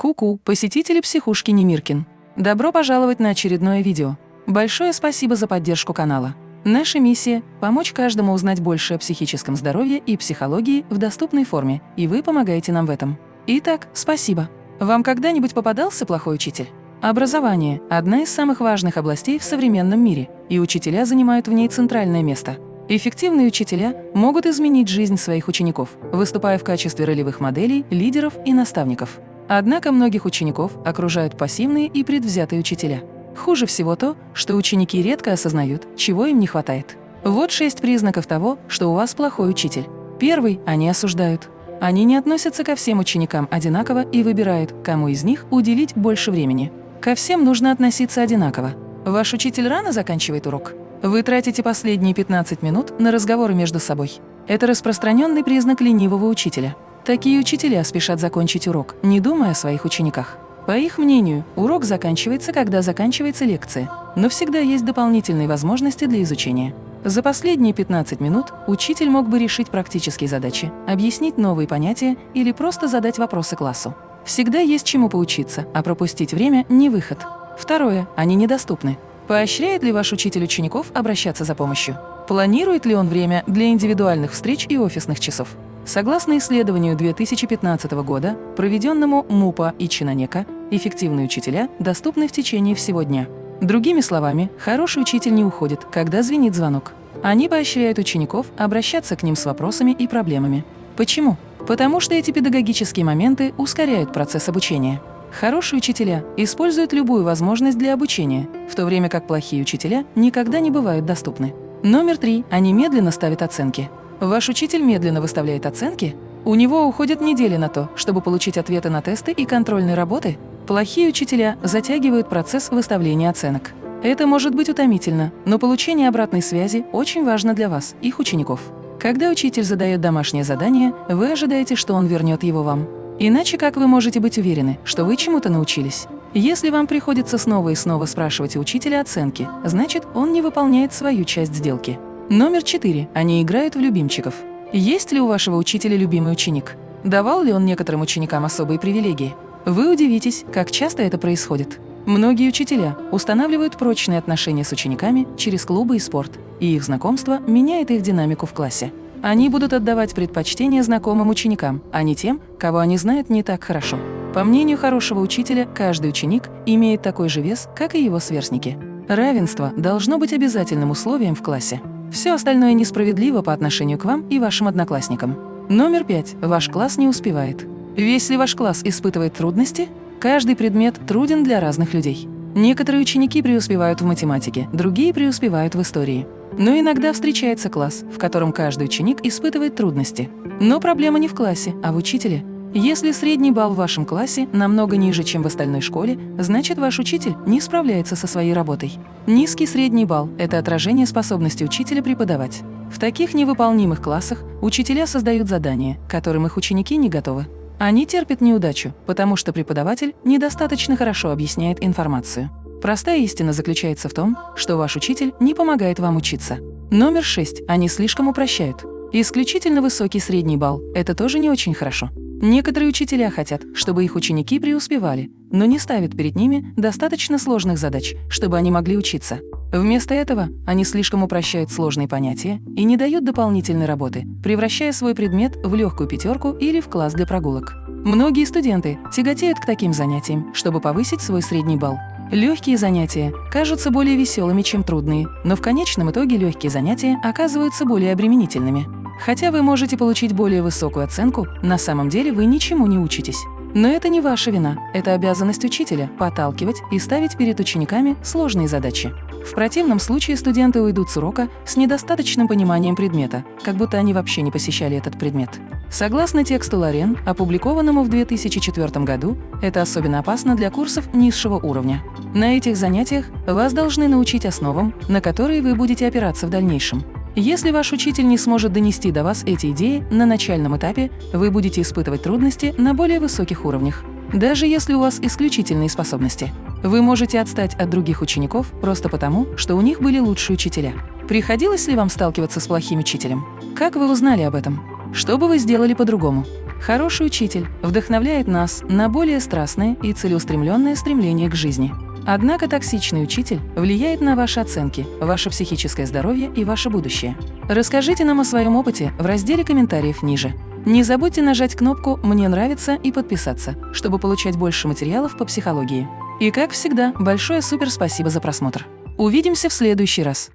Ку-ку, посетители психушки Немиркин. Добро пожаловать на очередное видео. Большое спасибо за поддержку канала. Наша миссия – помочь каждому узнать больше о психическом здоровье и психологии в доступной форме, и вы помогаете нам в этом. Итак, спасибо. Вам когда-нибудь попадался плохой учитель? Образование – одна из самых важных областей в современном мире, и учителя занимают в ней центральное место. Эффективные учителя могут изменить жизнь своих учеников, выступая в качестве ролевых моделей, лидеров и наставников. Однако многих учеников окружают пассивные и предвзятые учителя. Хуже всего то, что ученики редко осознают, чего им не хватает. Вот шесть признаков того, что у вас плохой учитель. Первый – они осуждают. Они не относятся ко всем ученикам одинаково и выбирают, кому из них уделить больше времени. Ко всем нужно относиться одинаково. Ваш учитель рано заканчивает урок? Вы тратите последние 15 минут на разговоры между собой. Это распространенный признак ленивого учителя. Такие учителя спешат закончить урок, не думая о своих учениках. По их мнению, урок заканчивается, когда заканчивается лекция, но всегда есть дополнительные возможности для изучения. За последние 15 минут учитель мог бы решить практические задачи, объяснить новые понятия или просто задать вопросы классу. Всегда есть чему поучиться, а пропустить время – не выход. Второе. Они недоступны. Поощряет ли ваш учитель учеников обращаться за помощью? Планирует ли он время для индивидуальных встреч и офисных часов? Согласно исследованию 2015 года, проведенному МУПА и Чинанека, эффективные учителя доступны в течение всего дня. Другими словами, хороший учитель не уходит, когда звенит звонок. Они поощряют учеников обращаться к ним с вопросами и проблемами. Почему? Потому что эти педагогические моменты ускоряют процесс обучения. Хорошие учителя используют любую возможность для обучения, в то время как плохие учителя никогда не бывают доступны. Номер три. Они медленно ставят оценки. Ваш учитель медленно выставляет оценки? У него уходят недели на то, чтобы получить ответы на тесты и контрольные работы? Плохие учителя затягивают процесс выставления оценок. Это может быть утомительно, но получение обратной связи очень важно для вас, их учеников. Когда учитель задает домашнее задание, вы ожидаете, что он вернет его вам. Иначе как вы можете быть уверены, что вы чему-то научились? Если вам приходится снова и снова спрашивать у учителя оценки, значит, он не выполняет свою часть сделки. Номер четыре. Они играют в любимчиков. Есть ли у вашего учителя любимый ученик? Давал ли он некоторым ученикам особые привилегии? Вы удивитесь, как часто это происходит. Многие учителя устанавливают прочные отношения с учениками через клубы и спорт, и их знакомство меняет их динамику в классе. Они будут отдавать предпочтение знакомым ученикам, а не тем, кого они знают не так хорошо. По мнению хорошего учителя, каждый ученик имеет такой же вес, как и его сверстники. Равенство должно быть обязательным условием в классе. Все остальное несправедливо по отношению к вам и вашим одноклассникам. Номер пять. Ваш класс не успевает. Весь ли ваш класс испытывает трудности? Каждый предмет труден для разных людей. Некоторые ученики преуспевают в математике, другие преуспевают в истории. Но иногда встречается класс, в котором каждый ученик испытывает трудности. Но проблема не в классе, а в учителе. Если средний балл в вашем классе намного ниже, чем в остальной школе, значит ваш учитель не справляется со своей работой. Низкий средний балл – это отражение способности учителя преподавать. В таких невыполнимых классах учителя создают задания, которым их ученики не готовы. Они терпят неудачу, потому что преподаватель недостаточно хорошо объясняет информацию. Простая истина заключается в том, что ваш учитель не помогает вам учиться. Номер шесть. Они слишком упрощают. Исключительно высокий средний балл – это тоже не очень хорошо. Некоторые учителя хотят, чтобы их ученики преуспевали, но не ставят перед ними достаточно сложных задач, чтобы они могли учиться. Вместо этого они слишком упрощают сложные понятия и не дают дополнительной работы, превращая свой предмет в легкую пятерку или в класс для прогулок. Многие студенты тяготеют к таким занятиям, чтобы повысить свой средний балл. Легкие занятия кажутся более веселыми, чем трудные, но в конечном итоге легкие занятия оказываются более обременительными. Хотя вы можете получить более высокую оценку, на самом деле вы ничему не учитесь. Но это не ваша вина, это обязанность учителя – подталкивать и ставить перед учениками сложные задачи. В противном случае студенты уйдут с урока с недостаточным пониманием предмета, как будто они вообще не посещали этот предмет. Согласно тексту Лорен, опубликованному в 2004 году, это особенно опасно для курсов низшего уровня. На этих занятиях вас должны научить основам, на которые вы будете опираться в дальнейшем. Если ваш учитель не сможет донести до вас эти идеи на начальном этапе, вы будете испытывать трудности на более высоких уровнях. Даже если у вас исключительные способности. Вы можете отстать от других учеников просто потому, что у них были лучшие учителя. Приходилось ли вам сталкиваться с плохим учителем? Как вы узнали об этом? Что бы вы сделали по-другому? Хороший учитель вдохновляет нас на более страстное и целеустремленное стремление к жизни. Однако токсичный учитель влияет на ваши оценки, ваше психическое здоровье и ваше будущее. Расскажите нам о своем опыте в разделе комментариев ниже. Не забудьте нажать кнопку «Мне нравится» и подписаться, чтобы получать больше материалов по психологии. И как всегда, большое супер спасибо за просмотр. Увидимся в следующий раз.